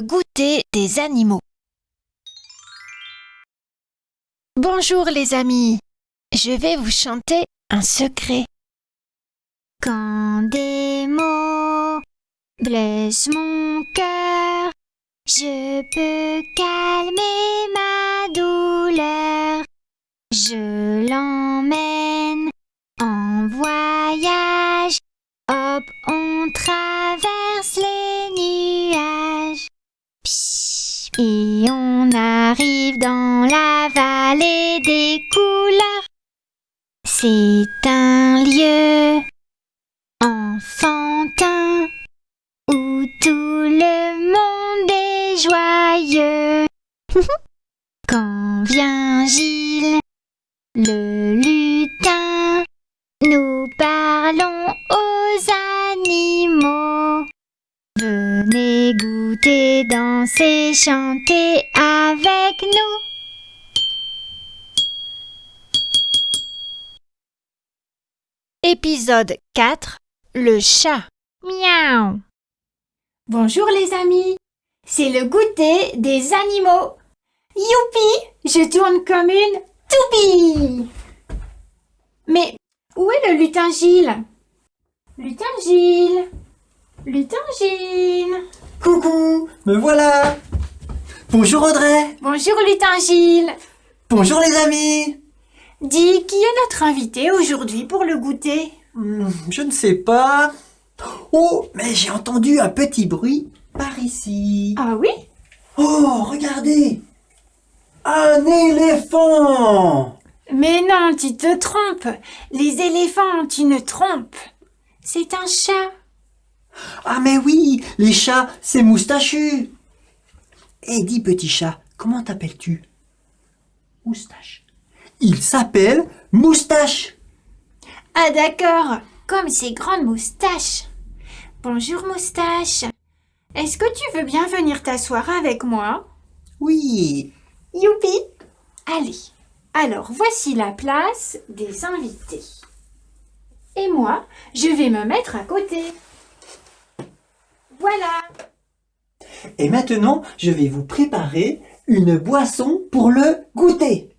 goûter des animaux. Bonjour les amis, je vais vous chanter un secret. Quand des mots blessent mon cœur, je peux calmer ma douleur. Je l'emmène la vallée des couleurs. C'est un lieu enfantin où tout le monde est joyeux. Quand vient Gilles, le lutin, nous parlons aux animaux. Venez goûter, danser, chanter avec nous. Épisode 4 Le chat. Miaou. Bonjour les amis, c'est le goûter des animaux. Youpi, je tourne comme une toupie. Mais où est le lutin Gilles Lutin Gilles Lutin Gilles Coucou, me voilà Bonjour Audrey Bonjour lutin Gilles Bonjour les amis Dis, qui est notre invité aujourd'hui pour le goûter? Hmm, Je ne sais pas. Oh, mais j'ai entendu un petit bruit par ici. Ah oui? Oh, regardez Un éléphant Mais non, tu te trompes. Les éléphants, tu ne trompes. C'est un chat. Ah mais oui, les chats, c'est moustachu Et dis petit chat, comment t'appelles-tu? Moustache. Il s'appelle Moustache Ah d'accord, comme ses grandes moustaches. Bonjour moustache. Est-ce que tu veux bien venir t'asseoir avec moi? Oui, Youpi Allez, alors voici la place des invités. Et moi, je vais me mettre à côté. Voilà. Et maintenant, je vais vous préparer une boisson pour le goûter.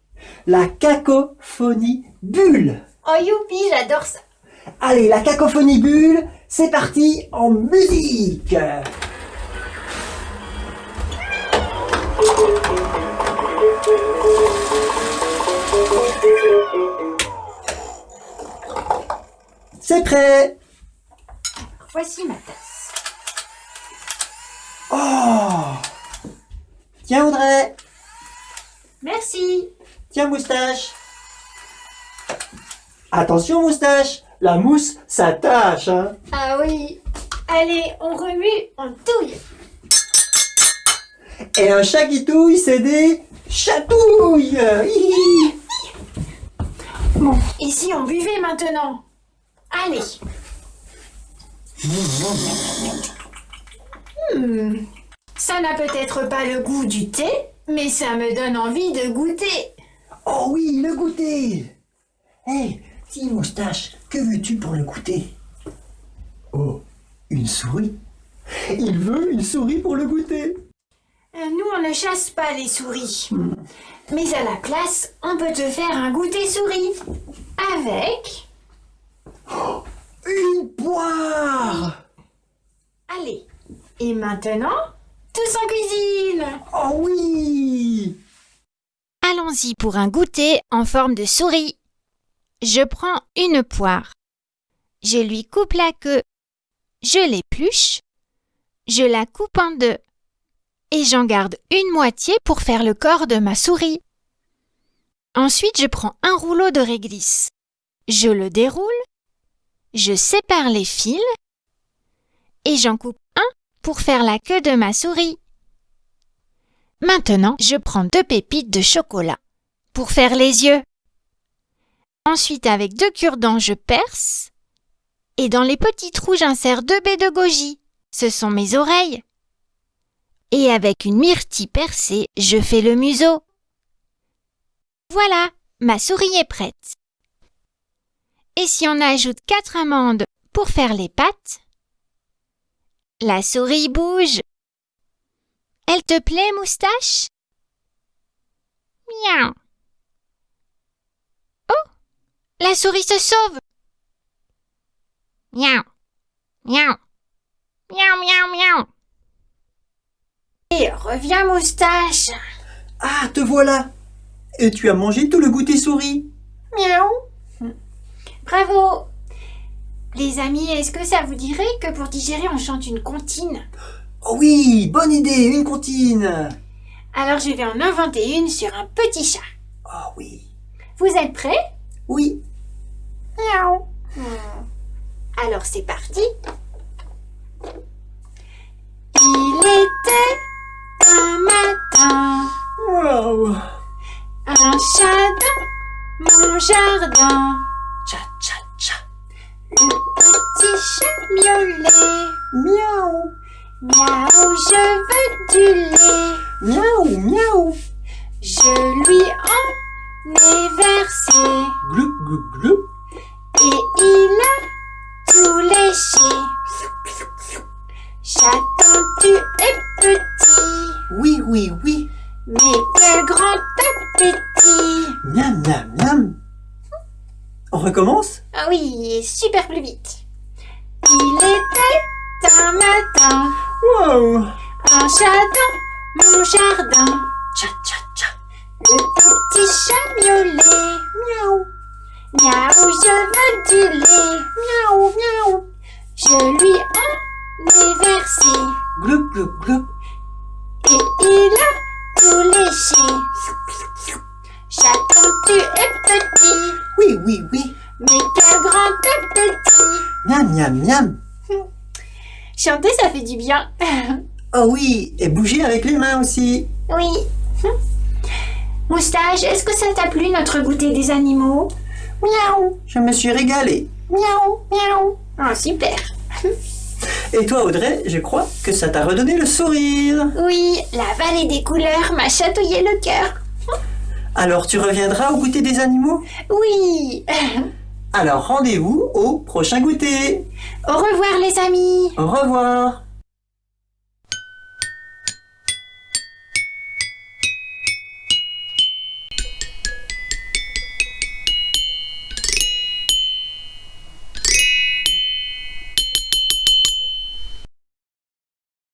La cacophonie bulle. Oh youpi, j'adore ça. Allez, la cacophonie bulle, c'est parti en musique. C'est prêt. Voici ma tasse. Oh Tiens Audrey, Merci. Tiens moustache. Attention moustache, la mousse s'attache. Hein. Ah oui. Allez, on remue, on touille. Et un chat qui touille, c'est des chatouilles. Hihi. Bon, et si on buvait maintenant Allez. Hmm, Ça n'a peut-être pas le goût du thé, mais ça me donne envie de goûter. Oh oui, le goûter. Hé, dis moustache, que veux-tu pour le goûter? Oh, une souris. Il veut une souris pour le goûter. Euh, Nous, on ne chasse pas les souris. Mais à la place, on peut te faire un goûter souris. Avec... Une poire. Allez. Et maintenant, tous en cuisine. Oh oui. Allons-y pour un goûter en forme de souris. Je prends une poire. Je lui coupe la queue. Je l'épluche. Je la coupe en deux. Et j'en garde une moitié pour faire le corps de ma souris. Ensuite, je prends un rouleau de réglisse. Je le déroule. Je sépare les fils. Et j'en coupe un pour faire la queue de ma souris. Maintenant, je prends deux pépites de chocolat pour faire les yeux. Ensuite, avec deux cure-dents, je perce. Et dans les petits trous, j'insère deux baies de goji. Ce sont mes oreilles. Et avec une myrtille percée, je fais le museau. Voilà, ma souris est prête. Et si on ajoute quatre amandes pour faire les pattes La souris bouge. Elle te plaît, moustache? Miaou. Oh La souris se sauve Miaou. Miaou. Miaou, miaou, miaou. Et reviens, moustache. Ah, te voilà Et tu as mangé tout le goûter souris Miaou. Bravo. Les amis, est-ce que ça vous dirait que pour digérer, on chante une comptine? Oh oui, bonne idée, une comptine Alors je vais en inventer une sur un petit chat. Oh oui, Vous êtes prêts? Oui. Miaou. Alors c'est parti. Il était un matin, Wow un chat dans mon jardin. Tcha tcha tcha Le petit chat miaulait. Miaou Miaou, je veux du lait. Miaou miaou Je lui en ai versé. Gloup gloup gloup Et il a tout léché. Chaton, tu es petit, Oui oui oui mais quel grand appétit Miam miam miam On recommence? Ah oui, super plus vite. Il était un matin, Wow un chat dans mon jardin. Tcha tcha tcha Le petit chat miaulait. Miaou Miaou, je veux du lait. Miaou, miaou. Je lui en ai versé. Gloup gloup gloup Et il a tout léché. Chaton, tu es petit, Oui oui oui mais quel grand appétit. Miam miam miam Chanter, ça fait du bien. Oh oui, et bouger avec les mains aussi Oui. Moustache, est-ce que ça t'a plu notre goûter des animaux? Miaou Je me suis régalé Miaou, miaou. Oh, super. Et toi Audrey, je crois que ça t'a redonné le sourire Oui, la vallée des couleurs m'a chatouillé le cœur. Alors tu reviendras au goûter des animaux? Oui. Alors rendez-vous au prochain goûter Au revoir les amis. Au revoir